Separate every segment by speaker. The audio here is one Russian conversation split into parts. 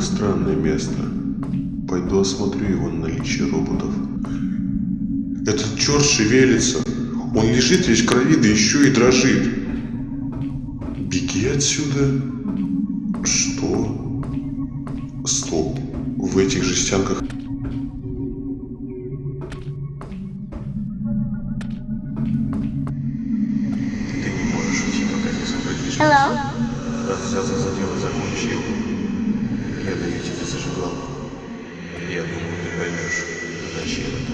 Speaker 1: Это странное место. Пойду осмотрю его на наличие роботов. Этот черт шевелится. Он лежит весь в крови, да еще и дрожит. Беги отсюда. Что? Стоп. В этих жестянках Hello. Раз за, за дело закончил, поймешь, зачем это.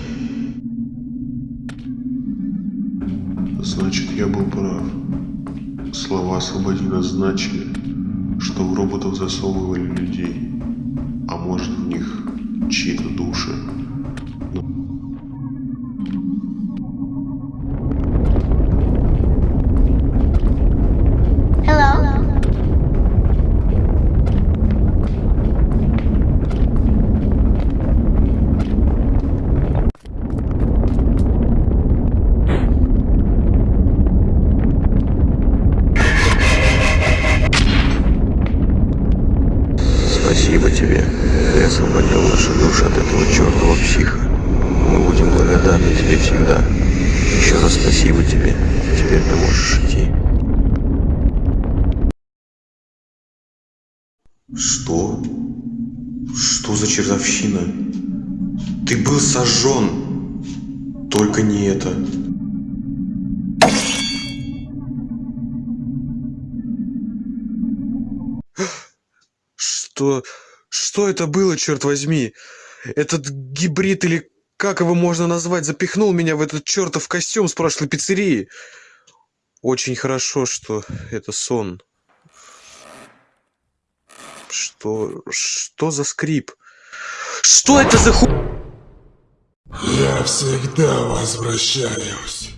Speaker 1: Значит, я был прав. Слова «освободи» нас значили, что в роботов засовывали людей, а может в них чьи-то души. Hello? Спасибо тебе. Ты освободил нашу душу от этого чертова психа. Мы будем благодарны тебе всегда. Еще раз спасибо тебе. Теперь ты можешь идти. Что? Что за чертовщина? Ты был сожжен. Только не это. Что... Что это было, черт возьми? Этот гибрид или как его можно назвать, запихнул меня в этот чертов костюм с прошлой пиццерии. Очень хорошо, что это сон. Что... Что за скрип? Что это за ху...
Speaker 2: Я всегда возвращаюсь.